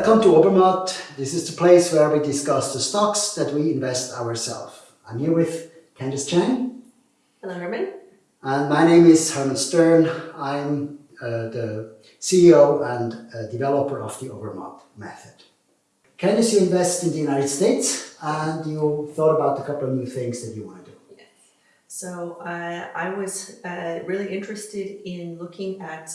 Welcome to Obermatt. This is the place where we discuss the stocks that we invest ourselves. I'm here with Candice Chang. Hello, Herman. And my name is Herman Stern. I'm uh, the CEO and uh, developer of the Obermatt method. Candice, you invest in the United States and you thought about a couple of new things that you want to do. Yes. So uh, I was uh, really interested in looking at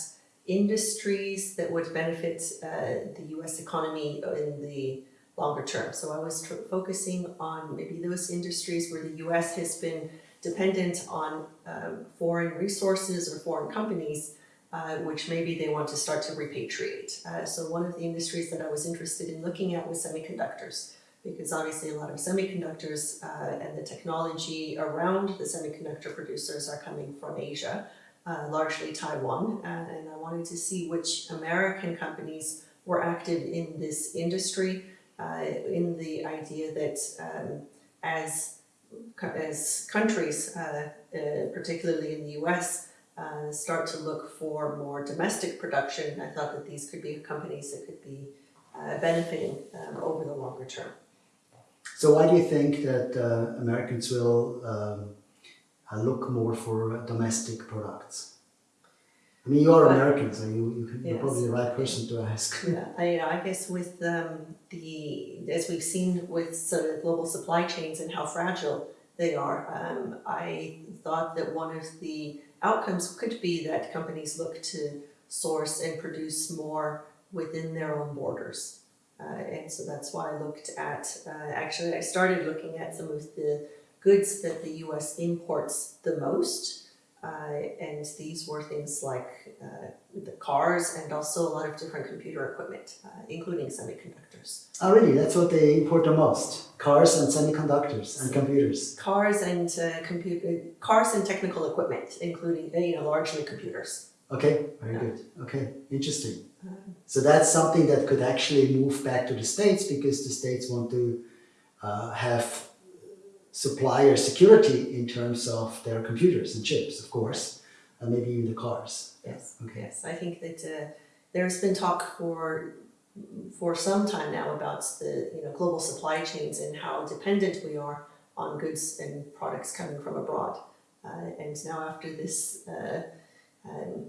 industries that would benefit uh, the US economy in the longer term. So I was focusing on maybe those industries where the US has been dependent on um, foreign resources or foreign companies, uh, which maybe they want to start to repatriate. Uh, so one of the industries that I was interested in looking at was semiconductors because obviously a lot of semiconductors uh, and the technology around the semiconductor producers are coming from Asia uh, largely Taiwan, and, and, I wanted to see which American companies were active in this industry, uh, in the idea that um, as, as countries, uh, uh particularly in the US, uh, start to look for more domestic production, I thought that these could be companies that could be uh, benefiting um, over the longer term. So why do you think that Americans will um I look more for domestic products. I mean, you're American, so you, you are probably the right person to ask. Yeah, I, I guess with um, the, as we've seen with sort of global supply chains and how fragile they are, um, I thought that one of the outcomes could be that companies look to source and produce more within their own borders. Uh, and so that's why I looked at, uh, actually I started looking at some of the goods that the US imports the most. Uh, and these were things like uh, the cars and also a lot of different computer equipment, uh, including semiconductors. Oh really? That's what they import the most? Cars and semiconductors and computers? Cars and uh, computer, cars and technical equipment, including, uh, you know, largely computers. Okay, very good. Okay, interesting. Um, so that's something that could actually move back to the States because the States want to uh, have supplier security in terms of their computers and chips, of course, and maybe even the cars. Yes, okay. yes. I think that uh, there's been talk for for some time now about the you know global supply chains and how dependent we are on goods and products coming from abroad. Uh, and now after this uh, um,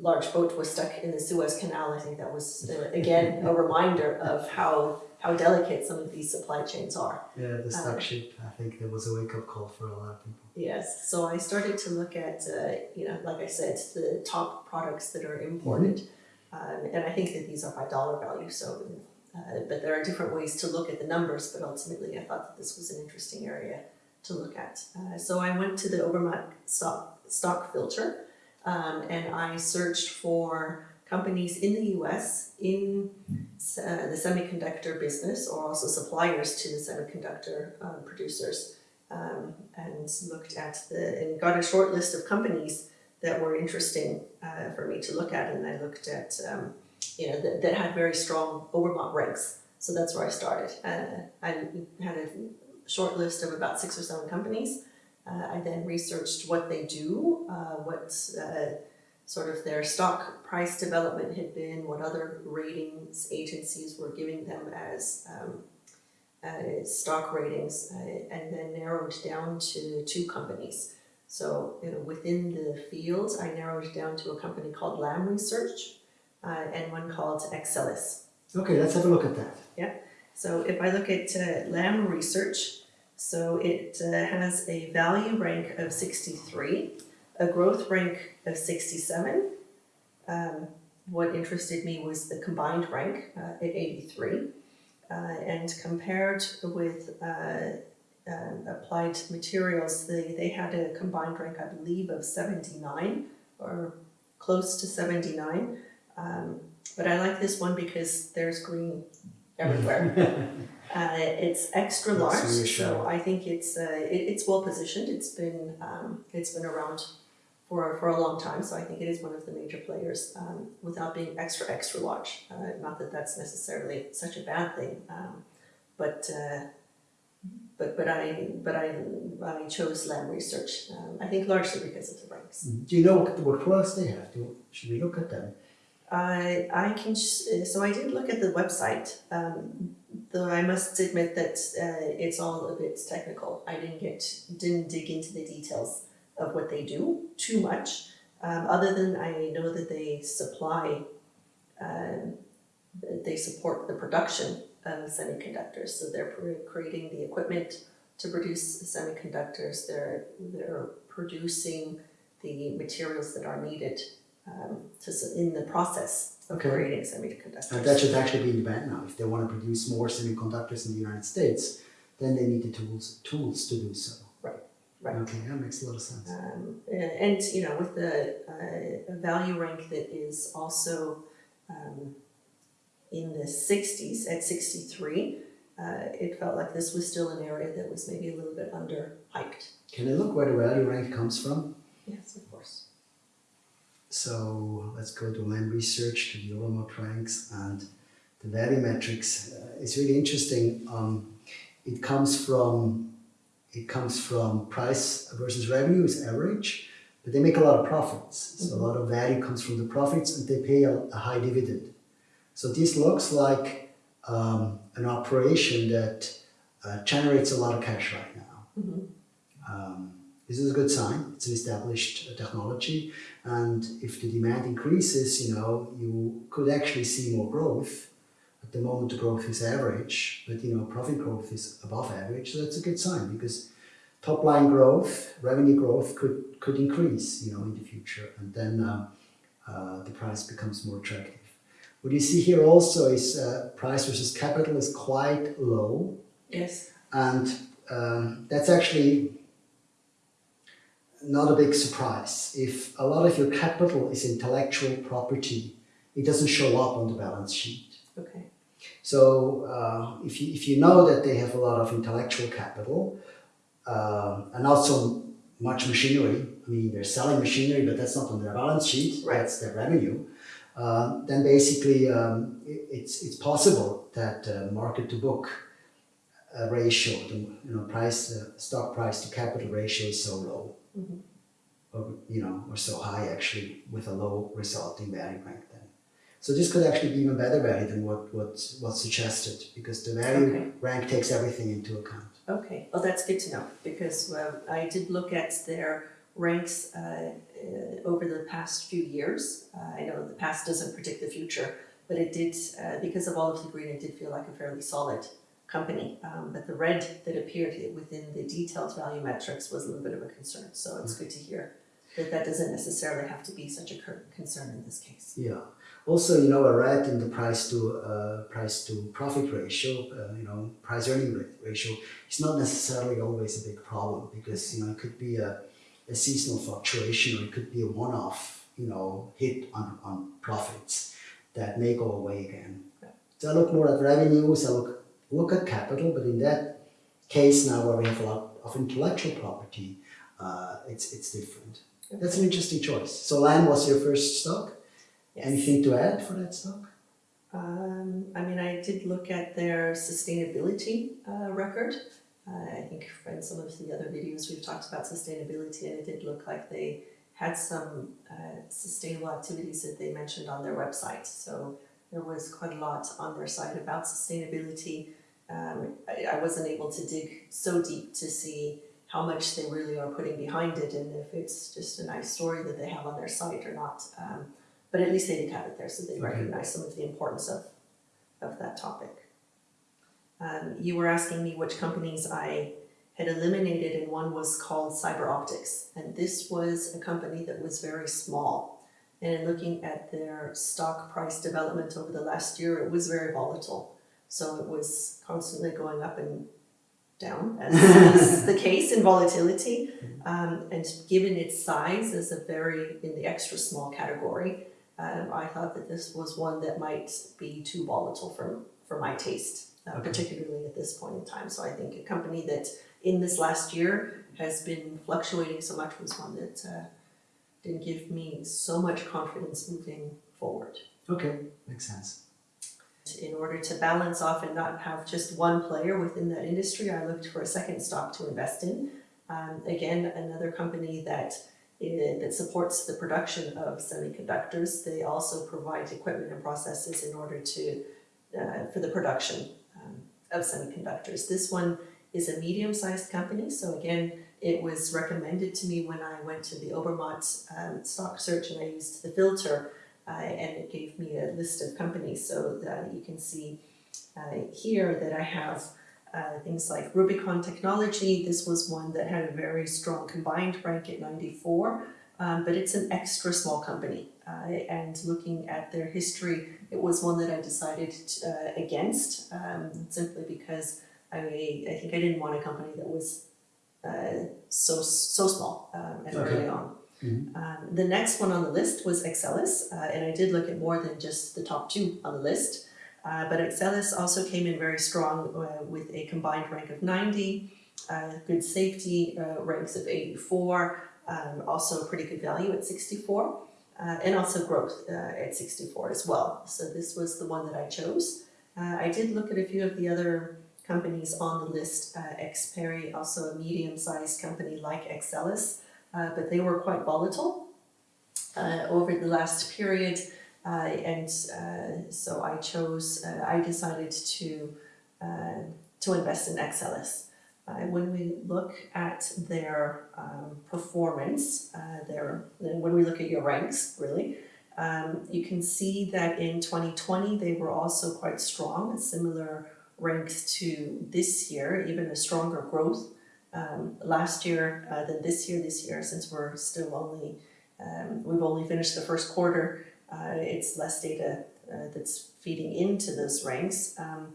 large boat was stuck in the Suez Canal, I think that was uh, again a reminder of how how delicate some of these supply chains are. Yeah, the um, ship, I think there was a wake-up call for a lot of people. Yes, so I started to look at, uh, you know, like I said, the top products that are imported. Mm -hmm. um, and I think that these are by dollar value, so, uh, but there are different ways to look at the numbers, but ultimately I thought that this was an interesting area to look at. Uh, so I went to the Obermatt stock, stock filter um, and I searched for companies in the US in uh, the semiconductor business or also suppliers to the semiconductor uh, producers um, and looked at the and got a short list of companies that were interesting uh, for me to look at and I looked at um, you know that, that, had very strong Obermatt ranks. So that's where I started. Uh, I had a short list of about six or seven companies. Uh, I then researched what they do uh, what sort of their stock price development had been, what other ratings agencies were giving them as um, uh, stock ratings, uh, and then narrowed down to two companies. So you know, within the field, I narrowed down to a company called Lam Research uh, and one called Axcelis. Okay, let's have a look at that. Yeah. So if I look at uh, Lam Research, so it uh, has a value rank of 63 a growth rank of 67. Um, what interested me was the combined rank uh, at 83. Uh, and compared with uh, um, applied materials, they, they had a combined rank, I believe, of 79 or close to 79. Um, but I like this one because there's green everywhere. uh, it's extra large, so I think it's uh, it, it's well positioned. It's been um, it's been around for, for a long time. So I think it is one of the major players um, without being extra, extra large. Uh, not that that's necessarily such a bad thing, um, but uh, but but I but I I chose Lam Research. Um, I think largely because of the ranks. Mm-hmm. Do you know what, what products they have? Do, should we look at them? I, I can, so I did look at the website, um, though I must admit that uh, it's all a bit technical. I didn't get, didn't dig into the details of what they do too much, um, other than I know that they supply, um, they support the production of semiconductors. So they're creating the equipment to produce semiconductors. They're they're producing the materials that are needed um, to in the process of Okay. creating semiconductors. And that should actually be in demand now. If they want to produce more semiconductors in the United States, then they need the tools tools to do so. Right. Okay, that makes a lot of sense. Um, and you know, with the uh, value rank that is also um, in the 60s at 63, uh, it felt like this was still an area that was maybe a little bit underhyped. Can I look where the value rank comes from? Yes, of course. So let's go to Lam Research to the Obermatt ranks and the value metrics. Uh, it's really interesting. Um, it comes from it comes from price versus revenue is average, but they make a lot of profits. So a lot of value comes from the profits, and they pay a, a high dividend. So this looks like um, an operation that uh, generates a lot of cash right now. Um, this is a good sign. It's an established uh, technology, and if the demand increases, you know, you could actually see more growth. At the moment, the growth is average, but you know, profit growth is above average. So that's a good sign because top line growth, revenue growth could could increase, you know, in the future, and then um, uh, the price becomes more attractive. What you see here also is uh, price versus capital is quite low, Yes. and um, that's actually not a big surprise. If a lot of your capital is intellectual property, it doesn't show up on the balance sheet. Okay. So uh, if, you, if you know that they have a lot of intellectual capital uh, and also much machinery, I mean, they're selling machinery, but that's not on their balance sheet, Right. that's their revenue, uh, then basically um, it, it's, it's possible that uh, market to book uh, ratio, the you know, price, uh, stock price to capital ratio is so low. Or, you know, or so high actually with a low resulting value rank. So this could actually be even better value than what, what what's suggested because the value Okay. rank takes everything into account. Okay, well, that's good to know because I did look at their ranks uh, uh, over the past few years. Uh, I know the past doesn't predict the future, but it did, uh, because of all of the green, it did feel like a fairly solid company. Um, but the red that appeared within the detailed value metrics was a little bit of a concern. So it's good to hear that that doesn't necessarily have to be such a concern in this case. Yeah. Also, you know, a red in the price to uh, price to profit ratio, uh, you know, price earning ratio is not necessarily always a big problem because you know it could be a, a seasonal fluctuation or it could be a one-off, you know, hit on, on profits that may go away again. So I look more at revenues. I look look at capital, but in that case now where we have a lot of intellectual property, uh, it's it's different. That's an interesting choice. So Lam was your first stock. Yes. Anything to add for that stock? Um, I mean, I did look at their sustainability uh, record. Uh, I think from some of the other videos we've talked about sustainability, and it did look like they had some uh, sustainable activities that they mentioned on their website. So there was quite a lot on their site about sustainability. Um, I, I wasn't able to dig so deep to see how much they really are putting behind it and if it's just a nice story that they have on their site or not. Um, but at least they did have it there, so they Okay. recognize some of the importance of, of that topic. Um, you were asking me which companies I had eliminated, and one was called CyberOptics. And this was a company that was very small. And in looking at their stock price development over the last year, it was very volatile. So it was constantly going up and down, as is the case in volatility. Um, and given its size as a very, in the extra small category, um, I thought that this was one that might be too volatile for, for my taste, uh, Okay. particularly at this point in time. So I think a company that in this last year has been fluctuating so much was one that uh, didn't give me so much confidence moving forward. Okay, makes sense. In order to balance off and not have just one player within that industry, I looked for a second stock to invest in. Um, again, another company that eh, that supports the production of semiconductors. They also provide equipment and processes in order to, uh, for the production um, of semiconductors. This one is a medium-sized company, so again, it was recommended to me when I went to the Obermatt um, stock search and I used the filter, uh, and it gave me a list of companies, so that you can see uh, here that I have uh, things like Rubicon Technology. This was one that had a very strong combined rank at 94, um, but it's an extra small company. Uh, and looking at their history, it was one that I decided uh, against um, simply because I, I think I didn't want a company that was uh, so so small um, and early on. Mhm. Um, the next one on the list was Axcelis, uh, and I did look at more than just the top two on the list. Uh, but Axcelis also came in very strong uh, with a combined rank of 90, uh, good safety uh, ranks of 84, um, also pretty good value at 64, uh, and also growth uh, at 64 as well. So this was the one that I chose. I did look at a few of the other companies on the list, Xperi, also a medium-sized company like Axcelis, uh, but they were quite volatile over the last period. Uh, and uh, so I chose, uh, I decided to, to invest in Axcelis. When we look at their um, performance, their, when we look at your ranks, really, um, you can see that in 2020 they were also quite strong, similar ranks to this year, even a stronger growth um, last year uh, than this year. This year, since we're still only, um, we've only finished the first quarter, uh, it's less data uh, that's feeding into those ranks. Um,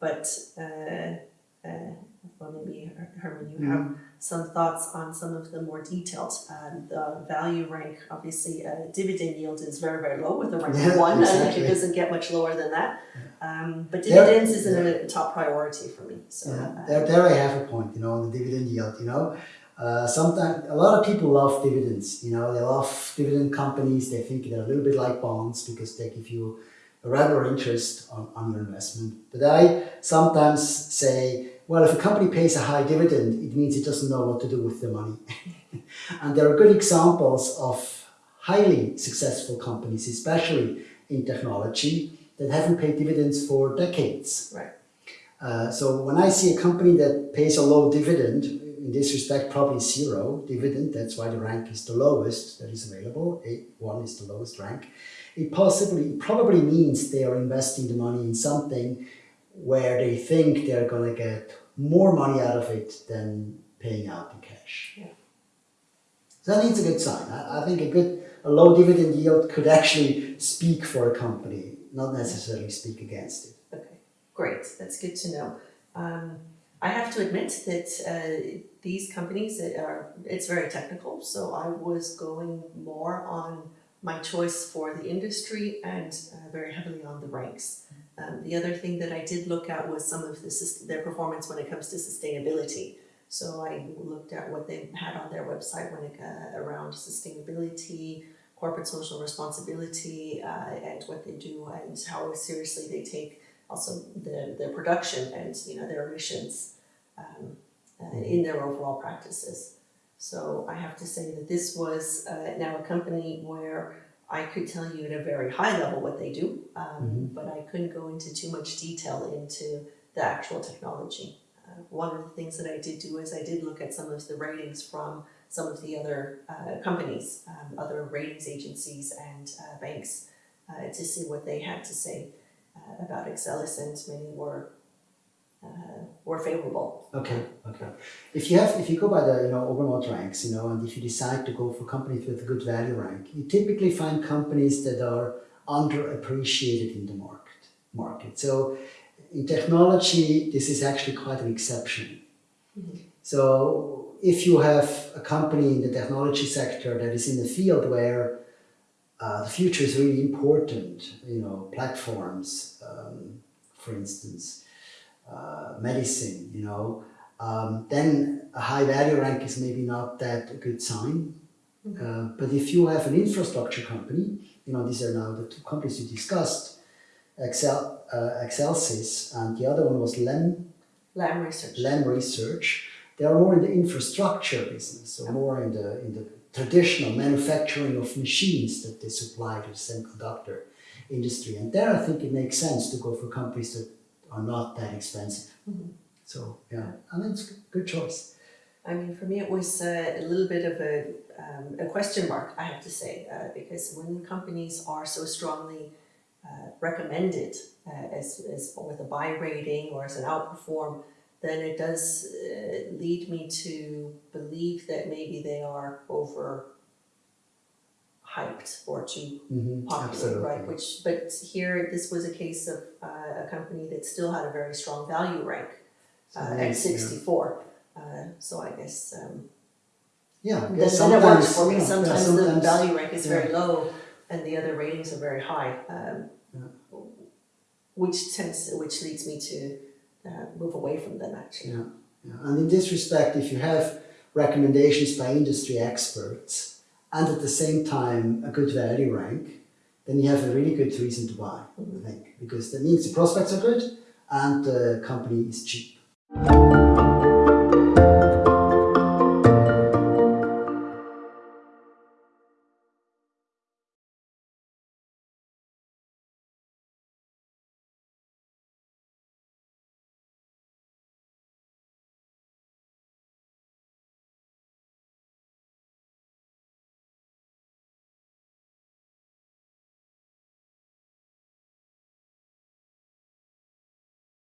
but uh, uh, well, maybe Herman, you have some thoughts on some of the more detailed. Um, the value rank, obviously, uh, dividend yield is very, very low with a rank Yeah, one. I think it doesn't get much lower than that. Um, but dividends isn't a top priority for me. So Yeah, there, there I have a point, you know, on the dividend yield, you know. Uh, sometimes a lot of people love dividends, you know, they love dividend companies, they think they're a little bit like bonds because they give you a regular interest on, on your investment. But I sometimes say, well, if a company pays a high dividend, it means it doesn't know what to do with the money. and there are good examples of highly successful companies, especially in technology, that haven't paid dividends for decades. right. Uh, so when I see a company that pays a low dividend, in this respect probably zero dividend, that's why the rank is the lowest that is available, A- one is the lowest rank, it possibly, it probably means they are investing the money in something where they think they're gonna get more money out of it than paying out in cash. Yeah. So that needs a good sign. I, I think a good, a low dividend yield could actually speak for a company, not necessarily speak against it. Okay, great. That's good to know. Um, I have to admit that uh, these companies are it's very technical. So I was going more on my choice for the industry and uh, very heavily on the ranks. Um, the other thing that I did look at was some of the, their performance when it comes to sustainability. So I looked at what they had on their website when it uh, around sustainability, corporate social responsibility, uh, and what they do and how seriously they take also the, their production and you know their emissions um, uh, in their overall practices. So I have to say that this was uh, now a company where I could tell you at a very high level what they do, um, but I couldn't go into too much detail into the actual technology. Uh, one of the things that I did do is I did look at some of the ratings from some of the other uh, companies, um, other ratings agencies and uh, banks uh, to see what they had to say uh, about Axcelis, and many were uh, were favorable. Okay, okay. If you have, if you go by the, you know, Obermatt ranks, you know, and if you decide to go for companies with a good value rank, you typically find companies that are underappreciated in the market. Market. So, in technology, this is actually quite an exception. So, if you have a company in the technology sector that is in a field where uh, the future is really important, you know, platforms, um, for instance, uh, medicine, you know, um, then a high value rank is maybe not that a good sign. Uh, but if you have an infrastructure company, you know, these are now the two companies you discussed, Excel, uh, Excelsis, and the other one was Lem, Lam Research. Lem Research. They are more in the infrastructure business, so more in the in the traditional manufacturing of machines that they supply to the semiconductor industry. And there I think it makes sense to go for companies that are not that expensive. So yeah, I mean it's a good choice. I mean, for me, it was uh, a little bit of a, um, a question mark, I have to say, uh, because when companies are so strongly uh, recommended uh, as, as with a buy rating or as an outperform, then it does uh, lead me to believe that maybe they are over hyped or too Mhm, popular, absolutely. right? Which, but here, this was a case of uh, a company that still had a very strong value rank uh, at sixty-four. Uh, so I guess um, Yeah, because then it works sometimes, for me. you know, yeah, Sometimes, the value rank is very low and the other ratings are very high, um, which tends, which leads me to uh, move away from them actually. Yeah, yeah. And in this respect, if you have recommendations by industry experts and at the same time a good value rank, then you have a really good reason to buy, I think, because that means the prospects are good and the company is cheap.